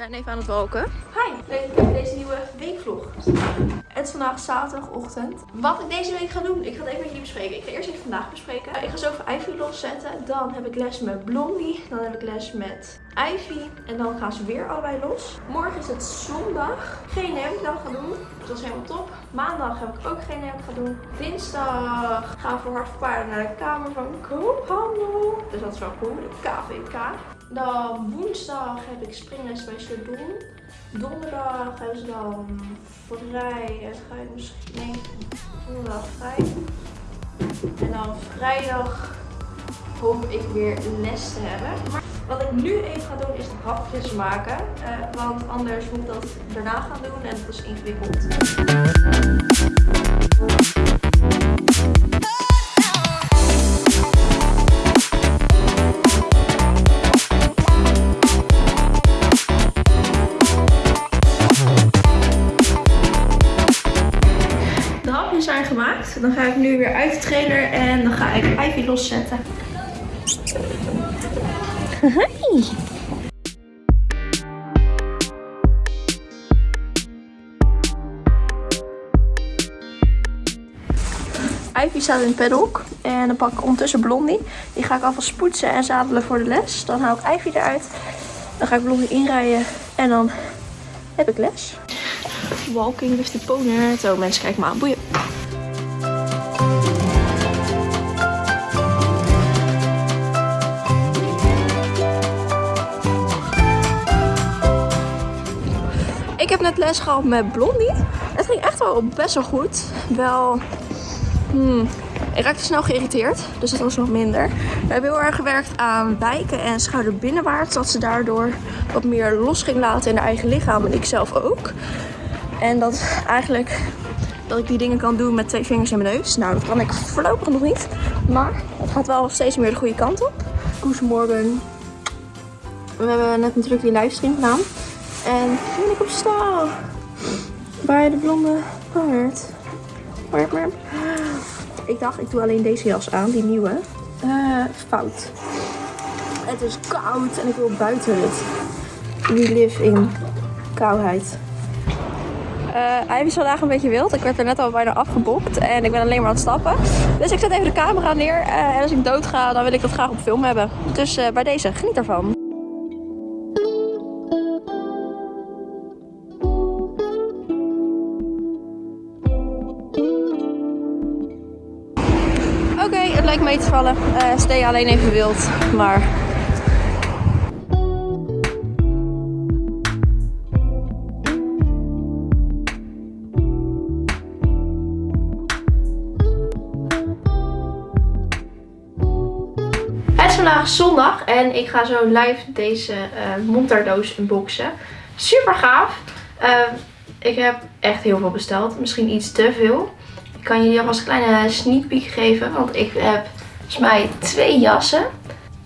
zijn even aan het walken. Hi, leuk dat deze nieuwe weekvlog. Het is vandaag zaterdagochtend. Wat ik deze week ga doen, ik ga het even met jullie bespreken. Ik ga eerst even vandaag bespreken. Ik ga zo voor Ivy loszetten. Dan heb ik les met Blondie. Dan heb ik les met Ivy. En dan gaan ze weer allebei los. Morgen is het zondag. Geen idee wat ik dan ga doen. Dat is helemaal top. Maandag heb ik ook geen idee wat ik ga doen. Dinsdag gaan we voor voor Paarden naar de Kamer van Koophandel. Dus dat is wel cool, de KVK. Dan woensdag heb ik springles bij Chardon. Donderdag hebben ze dan vrij. En ga ik misschien. Nee, donderdag vrij. En dan vrijdag hoop ik weer les te hebben. Maar wat ik nu even ga doen is hapjes maken. Uh, want anders moet ik dat daarna gaan doen en dat is ingewikkeld. Zijn gemaakt. Dan ga ik nu weer uit de trailer en dan ga ik Ivy loszetten. Hoi. Ivy staat in het paddock. En dan pak ik ondertussen Blondie. Die ga ik alvast poetsen en zadelen voor de les. Dan haal ik Ivy eruit. Dan ga ik Blondie inrijden. En dan heb ik les. Walking with the pony. Zo mensen, kijk maar aan. Boeien. Heb net les gehad met Blondie. Het ging echt wel best wel goed. Wel Hmm. Ik raakte snel geïrriteerd, dus dat was nog minder. We hebben heel erg gewerkt aan wijken en schouder binnenwaarts. Dat ze daardoor wat meer los ging laten in haar eigen lichaam. En ik zelf ook. En dat eigenlijk dat ik die dingen kan doen met twee vingers in mijn neus. Nou, dat kan ik voorlopig nog niet. Maar het gaat wel steeds meer de goede kant op. Goedemorgen. We hebben net natuurlijk die livestream gedaan. En ben ik op stal. Bij de blonde paard. Ik dacht, ik doe alleen deze jas aan, die nieuwe. Uh, fout. Het is koud en ik wil buiten het. We live in koudheid. Uh, Ivy is vandaag een beetje wild. Ik werd er net al bijna afgebokt en ik ben alleen maar aan het stappen. Dus ik zet even de camera neer. Uh, en als ik dood ga, dan wil ik dat graag op film hebben. Dus bij deze, geniet ervan. Oké, het lijkt mee te vallen. Uh, stay alleen even wild, maar... Het is vandaag zondag en ik ga zo live deze uh, montardoos unboxen. Super gaaf. Uh, ik heb echt heel veel besteld. Misschien iets te veel. Ik kan jullie alvast een kleine sneak peek geven. Want ik heb volgens mij twee jassen.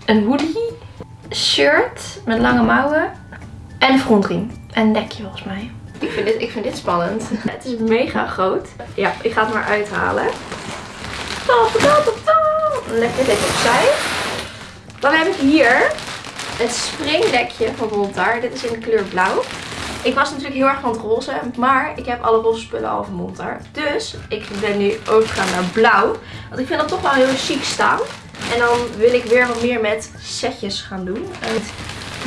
Een hoodie. Shirt met lange mouwen. En een frontriem. En een dekje volgens mij. Ik vind, dit, ik vind dit spannend. Het is mega groot. Ja, ik ga het maar uithalen. Lekker dit opzij. Dan heb ik hier het springdekje van Montar. Dit is in de kleur blauw. Ik was natuurlijk heel erg van het roze, maar ik heb alle roze spullen al van Montar. Dus ik ben nu overgegaan naar blauw. Want ik vind dat toch wel heel chic staan. En dan wil ik weer wat meer met setjes gaan doen.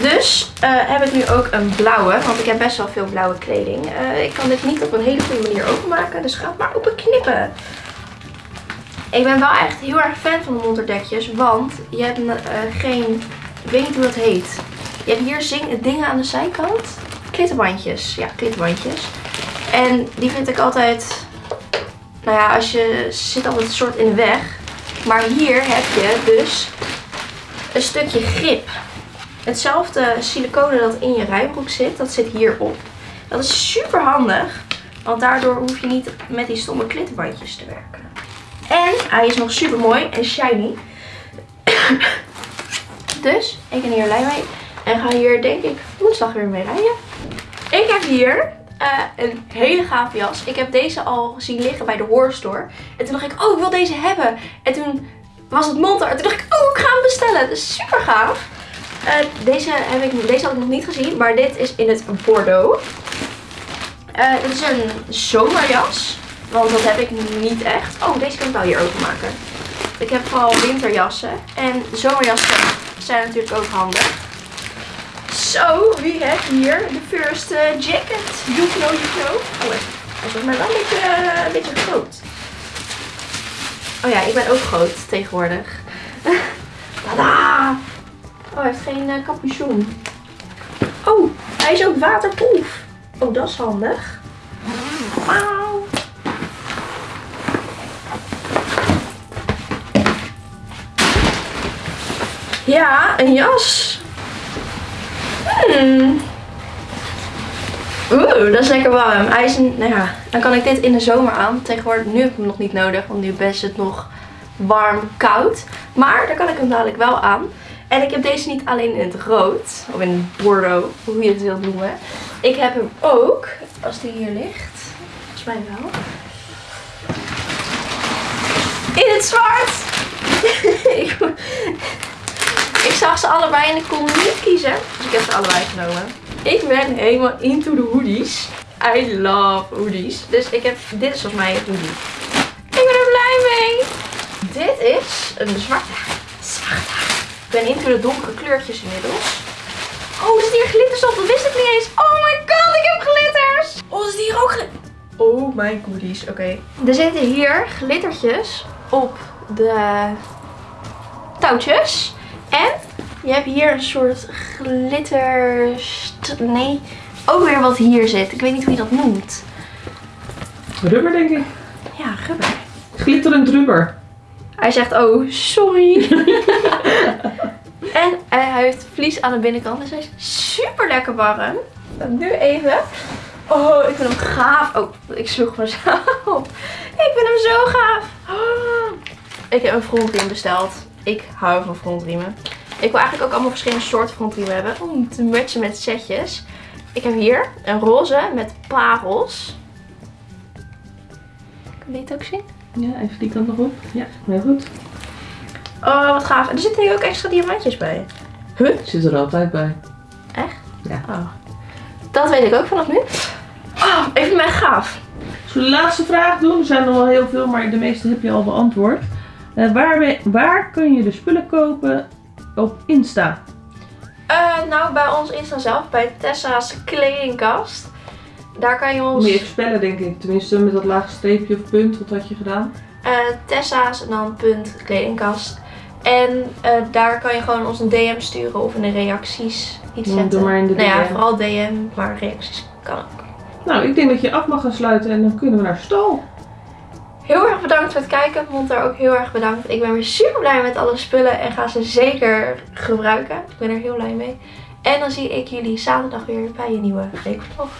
Dus uh, heb ik nu ook een blauwe, want ik heb best wel veel blauwe kleding. Uh, ik kan dit niet op een hele goede manier openmaken, dus ga het maar open knippen. Ik ben wel echt heel erg fan van de Montar dekjes, want je hebt uh, geen, ik weet niet hoe dat heet. Je hebt hier dingen aan de zijkant klittenbandjes. Ja, klittenbandjes. En die vind ik altijd, nou ja, als je zit altijd een soort in de weg. Maar hier heb je dus een stukje grip. Hetzelfde siliconen dat in je rijbroek zit, dat zit hierop. Dat is super handig, want daardoor hoef je niet met die stomme klittenbandjes te werken. En hij is nog super mooi en shiny. dus ik ben hier blij mee. En ga hier denk ik woensdag weer mee rijden. Ik heb hier uh, een hele gave jas. Ik heb deze al zien liggen bij de Horror En toen dacht ik, oh ik wil deze hebben. En toen was het Montar. En toen dacht ik, oh ik ga hem bestellen. Het is super gaaf. Eh, deze, heb ik, deze had ik nog niet gezien, maar dit is in het Bordeaux. Eh dit is een zomerjas, want dat heb ik niet echt. Oh, deze kan ik wel hier openmaken. Ik heb vooral winterjassen en zomerjassen zijn natuurlijk ook handig. Zo, wie heeft hier de first eh, jacket? You know. Oh, is volgens mij wel een beetje, eh, een beetje groot. Oh ja, ik ben ook groot tegenwoordig. Tada! Oh, hij heeft geen uh, capuchon. Oh, hij is ook waterproof. Oh, dat is handig. Wauw. Ja, een jas. Hmm. Oeh, dat is lekker warm. Hij is nou ja, dan kan ik dit in de zomer aan. Tegenwoordig, nu heb ik hem nog niet nodig, want nu is het nog warm, koud. Maar dan kan ik hem dadelijk wel aan. En ik heb deze niet alleen in het rood, of in bordeaux, hoe je het wilt noemen. Ik heb hem ook, als die hier ligt, volgens mij wel, in het zwart. ik, zag ze allebei en ik kon niet kiezen, dus ik heb ze allebei genomen. Ik ben helemaal into de hoodies. I love hoodies. Dus ik heb, dit is volgens mij een hoodie. Ik ben er blij mee. Dit is een zwarte. Zwarte. Ik ben into de donkere kleurtjes inmiddels. Oh, er zit hier glitters op. Dat wist ik niet eens. Oh my god, ik heb glitters. Oh, er zit hier ook glitters. Oh my goodies. Oké. Er zitten hier glittertjes op de touwtjes. En je hebt hier een soort glitter... Nee, ook weer wat hier zit. Ik weet niet hoe je dat noemt. Rubber denk ik. Ja, rubber. Glitterend rubber. Hij zegt, oh, sorry. en hij heeft vlies aan de binnenkant. Dus hij is super lekker warm. Nu even. Oh, ik vind hem gaaf. Oh, ik sloeg mezelf. Ik vind hem zo gaaf. Oh. Ik heb een frontriem besteld. Ik hou van frontriemen. Ik wil eigenlijk ook allemaal verschillende soorten frontriemen hebben. Om te matchen met setjes. Ik heb hier een roze met parels. Kan je dit ook zien? Ja, even die kant nog op. Ja, heel goed. Oh, wat gaaf. En er zitten hier ook extra diamantjes bij. Huh? Zit er altijd bij. Echt? Ja. Oh. Dat weet ik ook vanaf nu. Oh, ik vind mij gaaf. Zullen we de laatste vraag doen? Er zijn er wel heel veel, maar de meeste heb je al beantwoord. Eh, waar, we- waar kun je de spullen kopen op Insta? Eh, nou, bij ons Insta zelf, bij Tessa's kledingkast. Daar kan je ons... Moet je even spellen, denk ik. Tenminste, met dat lage streepje of punt. Wat had je gedaan? eh, Tessa's en dan punt kledingkast. En daar kan je gewoon ons een DM sturen of in de reacties iets Ja, zetten. doe maar in de nou ja, DM. vooral DM, maar reacties kan ook. Nou, ik denk dat je af mag gaan sluiten en dan kunnen we naar stal. Heel erg bedankt voor het kijken. Monter ook heel erg bedankt. Ik ben weer super blij met alle spullen en ga ze zeker gebruiken. Ik ben er heel blij mee. En dan zie ik jullie zaterdag weer bij een nieuwe weekvlog.